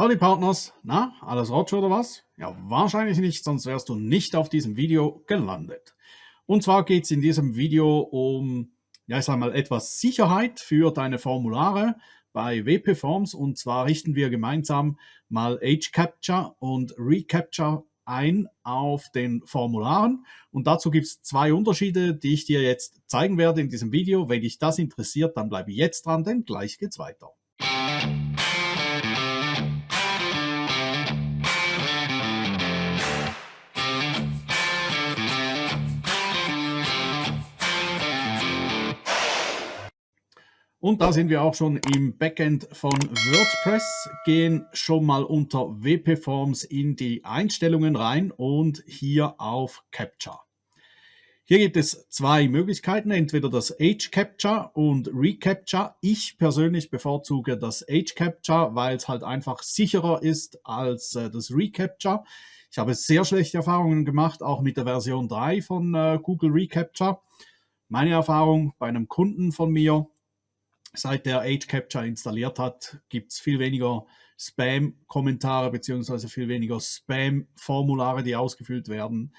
Howdy Partners, na, alles Rotsch oder was? Ja, wahrscheinlich nicht, sonst wärst du nicht auf diesem Video gelandet. Und zwar geht es in diesem Video um, ja ich sag mal, etwas Sicherheit für deine Formulare bei WP Forms und zwar richten wir gemeinsam mal Age Capture und Recapture ein auf den Formularen und dazu gibt es zwei Unterschiede, die ich dir jetzt zeigen werde in diesem Video. Wenn dich das interessiert, dann bleibe jetzt dran, denn gleich geht's weiter. Und da sind wir auch schon im Backend von WordPress, gehen schon mal unter WP Forms in die Einstellungen rein und hier auf Capture. Hier gibt es zwei Möglichkeiten, entweder das Age Capture und Recapture. Ich persönlich bevorzuge das Age Capture, weil es halt einfach sicherer ist als äh, das Recapture. Ich habe sehr schlechte Erfahrungen gemacht, auch mit der Version 3 von äh, Google Recapture. Meine Erfahrung bei einem Kunden von mir, seit der Age Capture installiert hat, gibt es viel weniger Spam-Kommentare beziehungsweise viel weniger Spam-Formulare, die ausgefüllt werden.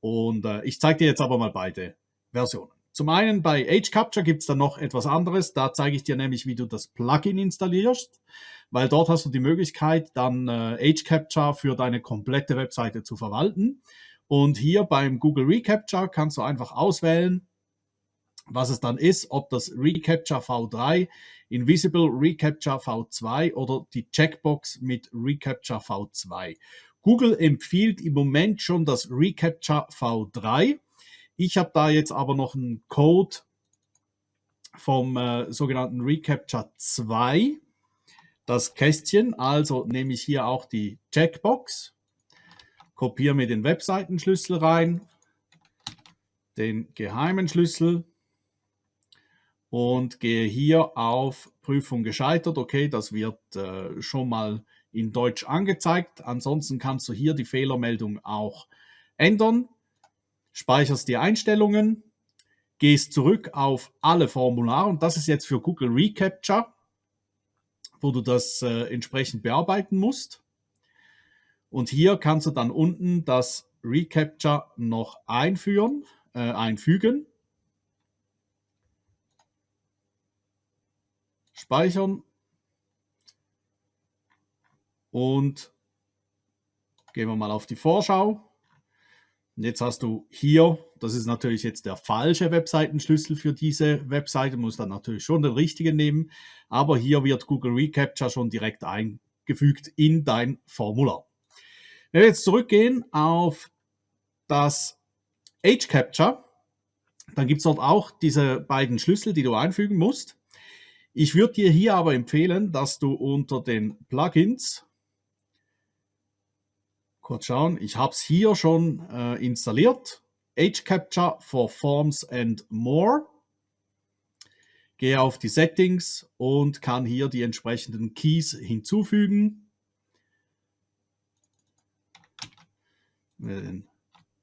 Und äh, ich zeige dir jetzt aber mal beide Versionen. Zum einen bei Age Capture gibt es dann noch etwas anderes. Da zeige ich dir nämlich, wie du das Plugin installierst, weil dort hast du die Möglichkeit, dann äh, Age Capture für deine komplette Webseite zu verwalten. Und hier beim Google Recapture kannst du einfach auswählen, was es dann ist, ob das Recapture V3, Invisible Recapture V2 oder die Checkbox mit Recapture V2. Google empfiehlt im Moment schon das Recapture V3. Ich habe da jetzt aber noch einen Code vom äh, sogenannten Recapture 2, das Kästchen. Also nehme ich hier auch die Checkbox, kopiere mir den Webseitenschlüssel rein, den geheimen Schlüssel und gehe hier auf Prüfung gescheitert. Okay, das wird äh, schon mal in Deutsch angezeigt. Ansonsten kannst du hier die Fehlermeldung auch ändern. Speicherst die Einstellungen, gehst zurück auf alle Formulare und das ist jetzt für Google Recapture, wo du das äh, entsprechend bearbeiten musst. Und hier kannst du dann unten das Recapture noch einführen, äh, einfügen. Speichern und gehen wir mal auf die Vorschau. Und jetzt hast du hier, das ist natürlich jetzt der falsche Webseitenschlüssel für diese Webseite, muss dann natürlich schon den richtigen nehmen, aber hier wird Google Recapture schon direkt eingefügt in dein Formular. Wenn wir jetzt zurückgehen auf das Age Capture, dann gibt es dort auch diese beiden Schlüssel, die du einfügen musst. Ich würde dir hier aber empfehlen, dass du unter den Plugins, kurz schauen, ich habe es hier schon äh, installiert, Age Capture for Forms and More. Gehe auf die Settings und kann hier die entsprechenden Keys hinzufügen. Den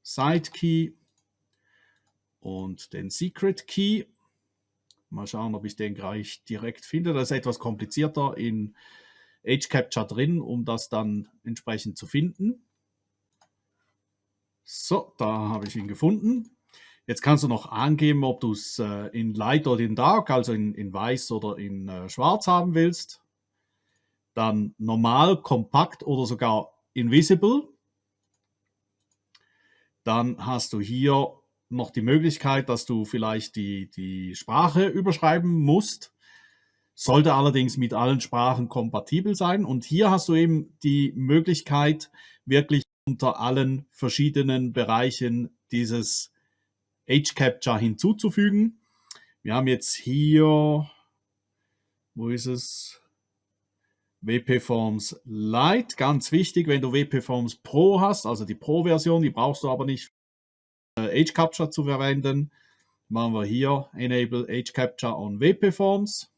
Side Key und den Secret Key Mal schauen, ob ich den gleich direkt finde. Das ist etwas komplizierter in Age Capture drin, um das dann entsprechend zu finden. So, da habe ich ihn gefunden. Jetzt kannst du noch angeben, ob du es äh, in Light oder in Dark, also in, in Weiß oder in äh, Schwarz haben willst. Dann normal, kompakt oder sogar invisible. Dann hast du hier noch die Möglichkeit, dass du vielleicht die, die Sprache überschreiben musst. Sollte allerdings mit allen Sprachen kompatibel sein. Und hier hast du eben die Möglichkeit, wirklich unter allen verschiedenen Bereichen dieses Age Capture hinzuzufügen. Wir haben jetzt hier, wo ist es? WP Forms Lite, ganz wichtig, wenn du WP Forms Pro hast, also die Pro-Version, die brauchst du aber nicht Age Capture zu verwenden. Machen wir hier Enable Age Capture on WP Forms.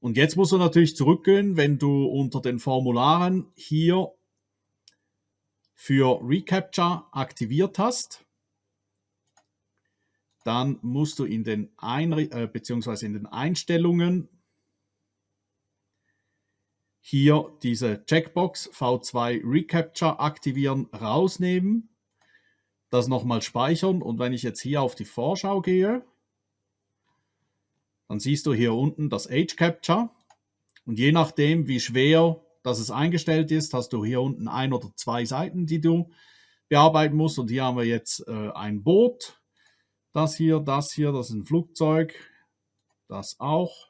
Und jetzt musst du natürlich zurückgehen, wenn du unter den Formularen hier für Recapture aktiviert hast. Dann musst du in den, Einri äh, beziehungsweise in den Einstellungen hier diese Checkbox V2 Recapture aktivieren, rausnehmen, das nochmal speichern und wenn ich jetzt hier auf die Vorschau gehe, dann siehst du hier unten das Age Capture und je nachdem, wie schwer das es eingestellt ist, hast du hier unten ein oder zwei Seiten, die du bearbeiten musst. Und hier haben wir jetzt äh, ein Boot. Das hier, das hier, das ist ein Flugzeug. Das auch.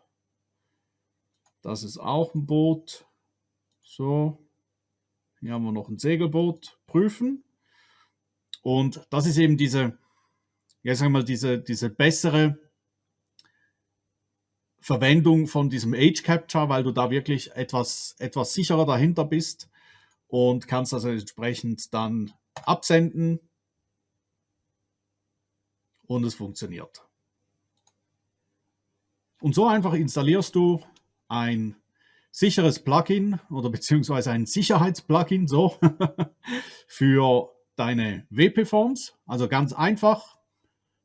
Das ist auch ein Boot. So. Hier haben wir noch ein Segelboot. Prüfen. Und das ist eben diese, ja, sagen wir mal, diese, diese bessere Verwendung von diesem Age Capture, weil du da wirklich etwas, etwas sicherer dahinter bist und kannst also entsprechend dann absenden und es funktioniert. Und so einfach installierst du ein sicheres Plugin oder beziehungsweise ein Sicherheitsplugin so für deine WP-Forms. Also ganz einfach,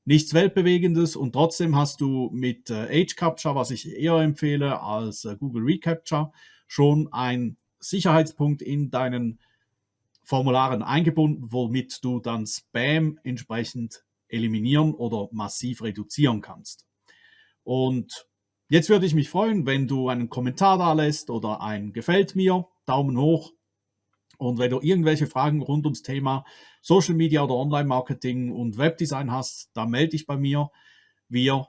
nichts Weltbewegendes und trotzdem hast du mit äh, Age Capture, was ich eher empfehle als äh, Google Recapture, schon einen Sicherheitspunkt in deinen Formularen eingebunden, womit du dann Spam entsprechend eliminieren oder massiv reduzieren kannst. Und jetzt würde ich mich freuen, wenn du einen Kommentar da lässt oder ein Gefällt mir, Daumen hoch und wenn du irgendwelche Fragen rund ums Thema Social Media oder Online-Marketing und Webdesign hast, dann melde dich bei mir. Wir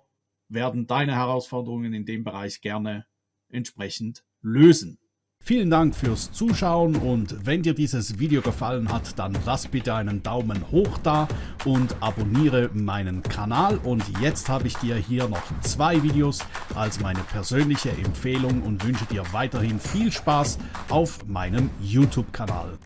werden deine Herausforderungen in dem Bereich gerne entsprechend lösen. Vielen Dank fürs Zuschauen und wenn dir dieses Video gefallen hat, dann lass bitte einen Daumen hoch da und abonniere meinen Kanal. Und jetzt habe ich dir hier noch zwei Videos als meine persönliche Empfehlung und wünsche dir weiterhin viel Spaß auf meinem YouTube-Kanal.